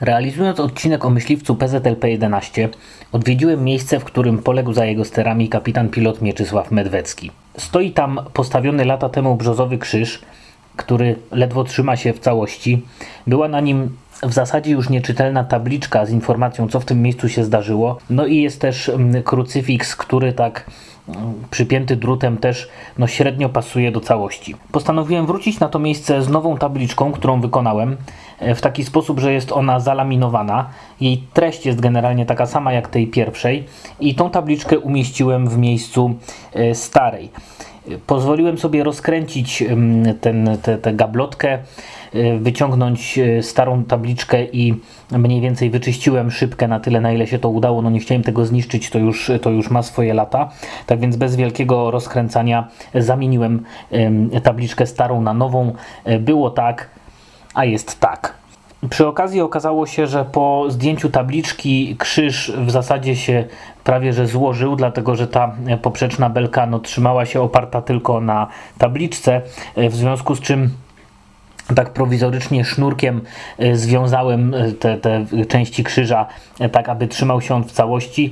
Realizując odcinek o myśliwcu PZLP-11, odwiedziłem miejsce, w którym poległ za jego sterami kapitan pilot Mieczysław Medwecki. Stoi tam postawiony lata temu brzozowy krzyż, który ledwo trzyma się w całości. Była na nim w zasadzie już nieczytelna tabliczka z informacją, co w tym miejscu się zdarzyło. No i jest też mm, krucyfiks, który tak mm, przypięty drutem też no, średnio pasuje do całości. Postanowiłem wrócić na to miejsce z nową tabliczką, którą wykonałem e, w taki sposób, że jest ona zalaminowana. Jej treść jest generalnie taka sama jak tej pierwszej i tą tabliczkę umieściłem w miejscu e, starej. Pozwoliłem sobie rozkręcić ten, tę gablotkę, e, wyciągnąć e, starą tabliczkę i mniej więcej wyczyściłem szybkę na tyle, na ile się to udało. No nie chciałem tego zniszczyć, to już, to już ma swoje lata. Tak więc bez wielkiego rozkręcania zamieniłem tabliczkę starą na nową. E, było tak, a jest tak. Przy okazji okazało się, że po zdjęciu tabliczki krzyż w zasadzie się prawie że złożył, dlatego że ta poprzeczna belka no, trzymała się oparta tylko na tabliczce, w związku z czym tak prowizorycznie sznurkiem e, związałem e, te, te części krzyża e, tak, aby trzymał się on w całości.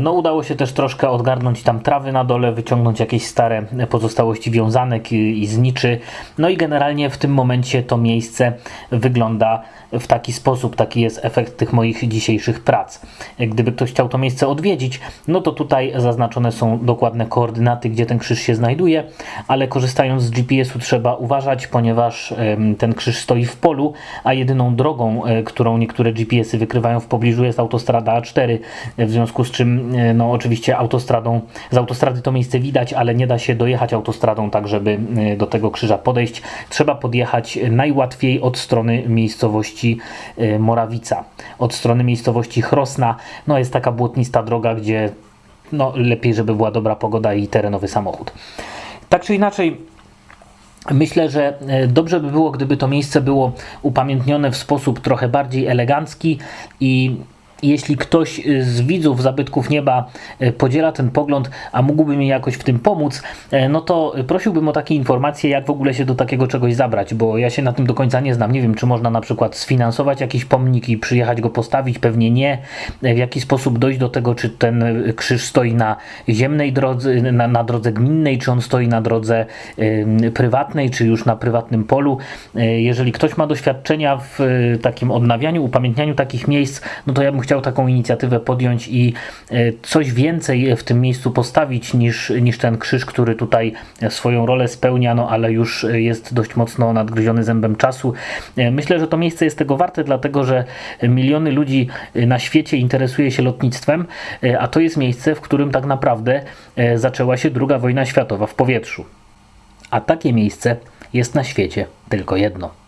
No udało się też troszkę odgarnąć tam trawy na dole, wyciągnąć jakieś stare pozostałości wiązanek i, i zniczy. No i generalnie w tym momencie to miejsce wygląda w taki sposób, taki jest efekt tych moich dzisiejszych prac. Gdyby ktoś chciał to miejsce odwiedzić, no to tutaj zaznaczone są dokładne koordynaty, gdzie ten krzyż się znajduje, ale korzystając z GPS-u trzeba uważać, ponieważ ten krzyż stoi w polu, a jedyną drogą, e, którą niektóre GPS-y wykrywają w pobliżu jest autostrada A4, w związku z czym e, no oczywiście autostradą, z autostrady to miejsce widać, ale nie da się dojechać autostradą tak, żeby e, do tego krzyża podejść. Trzeba podjechać najłatwiej od strony miejscowości Morawica, od strony miejscowości Chrosna. No jest taka błotnista droga, gdzie no, lepiej, żeby była dobra pogoda i terenowy samochód. Tak czy inaczej, Myślę, że e, dobrze by było, gdyby to miejsce było upamiętnione w sposób trochę bardziej elegancki i jeśli ktoś y, z widzów Zabytków Nieba y, podziela ten pogląd, a mógłby mi jakoś w tym pomóc, y, no to prosiłbym o takie informacje, jak w ogóle się do takiego czegoś zabrać, bo ja się na tym do końca nie znam. Nie wiem, czy można na przykład sfinansować jakiś pomnik i przyjechać go postawić, pewnie nie. W jaki sposób dojść do tego, czy ten krzyż stoi na ziemnej drodze, na, na drodze gminnej, czy on stoi na drodze y, prywatnej, czy już na prywatnym polu. jeżeli ktoś ma doświadczenia w takim odnawianiu, upamiętnianiu takich miejsc, no to ja bym chciał taką inicjatywę podjąć i e, coś więcej w tym miejscu postawić niż, niż ten krzyż, który tutaj swoją rolę spełnia, no ale już jest dość mocno nadgryziony zębem czasu. E, myślę, że to miejsce jest tego warte, dlatego że miliony ludzi na świecie interesuje się lotnictwem, e, a to jest miejsce, w którym tak naprawdę zaczęła się II wojna światowa w powietrzu. A takie miejsce jest na świecie tylko jedno.